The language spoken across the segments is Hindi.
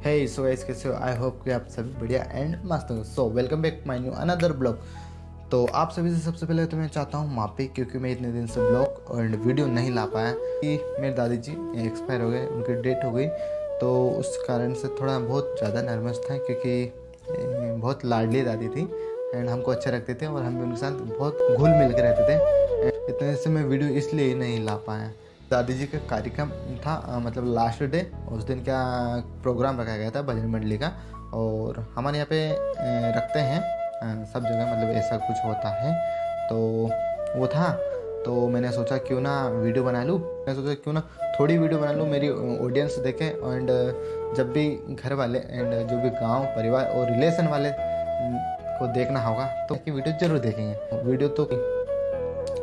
हे सो गाइस कैसे हो? आई होप कि आप सभी बढ़िया एंड मस्त हो। So welcome back my new another blog तो आप सभी से सबसे पहले तो मैं चाहता हूँ माफ़ी, क्योंकि मैं इतने दिन से ब्लॉग और वीडियो नहीं ला पाया। कि मेरे दादी जी एक्सपायर हो गए, उनकी डेट हो गई। तो उस कारण से थोड़ा बहुत ज़्यादा नर्वस था, क्योंकि बहुत लाडली दादी थी एंड हमको अच्छा रखते थे और हम भी उनके साथ बहुत घुल मिल के रहते थे। इतने से मैं वीडियो इसलिए नहीं ला पाया। दादी जी का कार्यक्रम था मतलब लास्ट डे उस दिन का प्रोग्राम रखा गया था भजन मंडली का, और हमारे यहाँ पे रखते हैं सब जगह मतलब ऐसा कुछ होता है। तो वो था तो मैंने सोचा क्यों ना वीडियो बना लूँ, मैं सोचा क्यों ना थोड़ी वीडियो बना लूँ, मेरी ऑडियंस देखे एंड जब भी घर वाले एंड जो भी गाँव, परिवार और रिलेशन वाले को देखना होगा तो वीडियो ज़रूर देखेंगे। वीडियो तो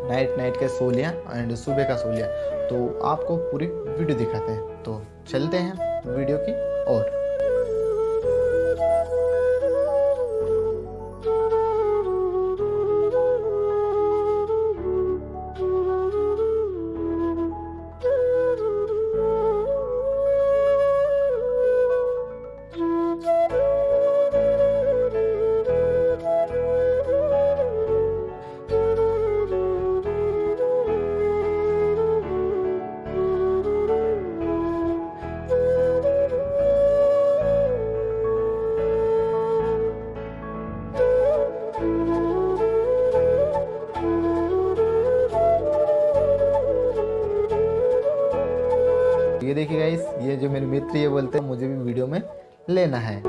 नाइट नाइट का सो लिया एंड सुबह का सो लिया। तो आपको पूरी वीडियो दिखाते हैं। तो चलते हैं वीडियो की ओर। ये देखिए गाइस ये जो मेरे मित्र ये बोलते हैं, मुझे भी वीडियो में लेना है।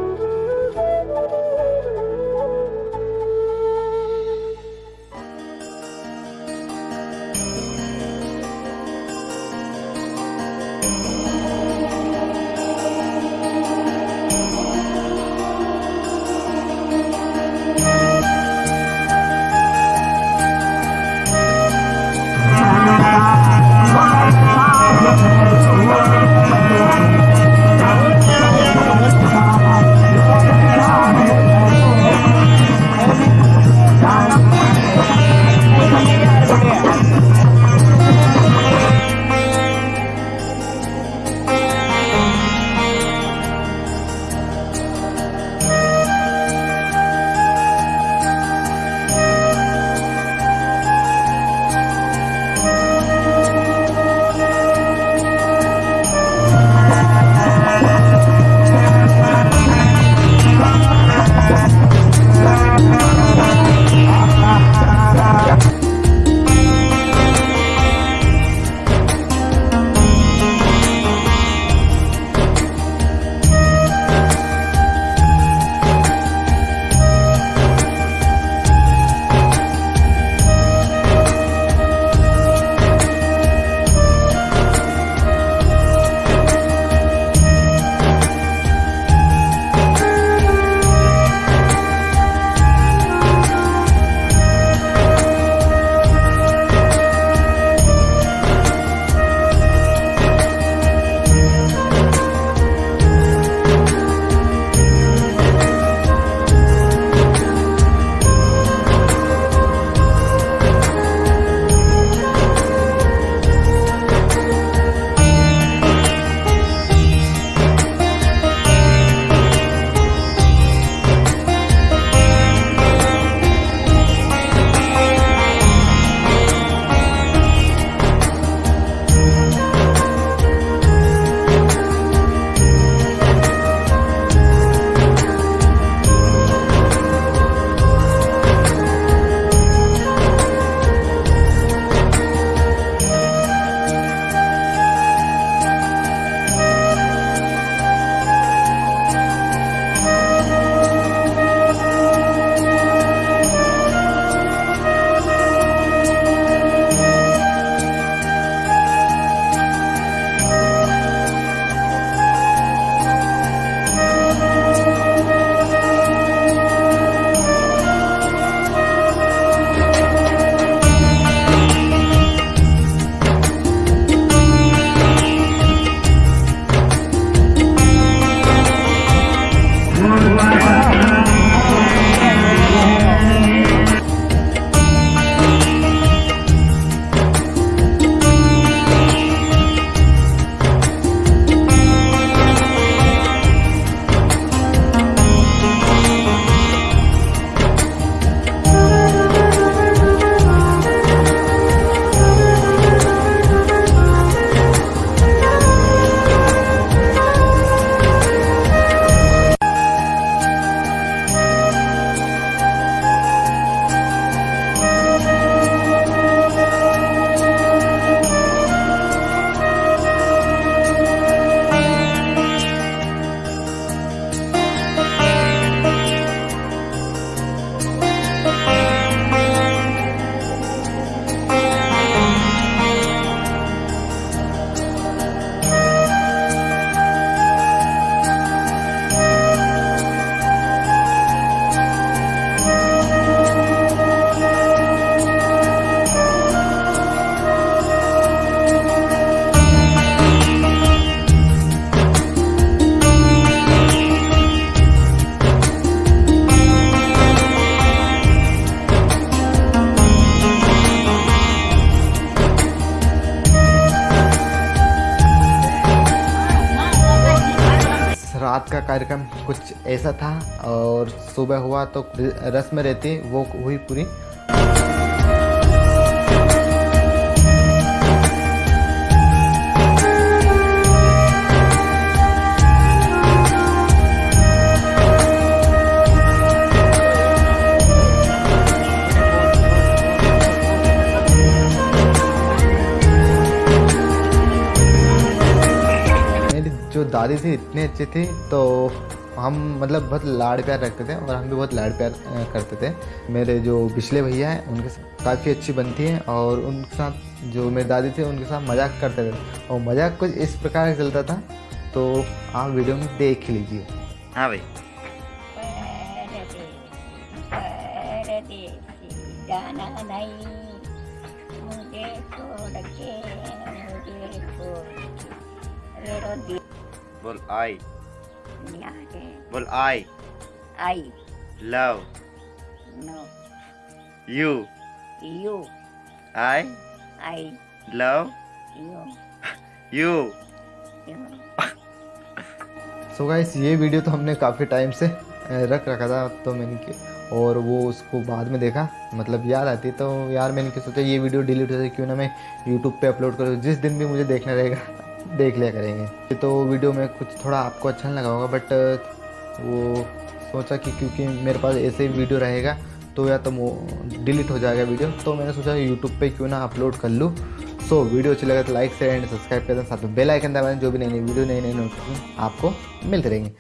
रात का कार्यक्रम कुछ ऐसा था और सुबह हुआ तो रस्म रहती, वो हुई पूरी। दादी थी इतने अच्छे थे तो हम मतलब बहुत लाड़ प्यार रखते थे और हम भी बहुत लाड़ प्यार करते थे। मेरे जो पिछले भैया हैं उनके साथ काफ़ी अच्छी बनती है और उनके साथ जो मेरे दादी थे उनके साथ मज़ाक करते थे। और मज़ाक कुछ इस प्रकार से चलता था तो आप वीडियो में देख लीजिए। हाँ भाई। जाना नहीं मुझे छोड़ के मुझे छोड़ के मेरो दिल बोल आई। बोल I. I. Love. No. You. You. I. I. Love. You. You. You. So guys ये वीडियो तो हमने काफ़ी टाइम से रख रखा था तो मैंने कि और वो उसको बाद में देखा। मतलब याद आती तो यार मैंने क्या सोचा ये वीडियो डिलीट हो जाए क्यों ना मैं यूट्यूब पे अपलोड करूँ। जिस दिन भी मुझे देखना रहेगा। देख लिया करेंगे। तो वीडियो में कुछ थोड़ा आपको अच्छा नहीं लगा होगा बट वो सोचा कि क्योंकि मेरे पास ऐसे ही वीडियो रहेगा तो या तो डिलीट हो जाएगा वीडियो तो मैंने सोचा यूट्यूब पे क्यों ना अपलोड कर लूँ। सो so, वीडियो अच्छी लगे तो लाइक शेयर एंड सब्सक्राइब कर दें साथ में बेल आइकन दबाएँ जो भी नई नई वीडियो नई नई नोटिफिकेशन आपको मिलते रहेंगे।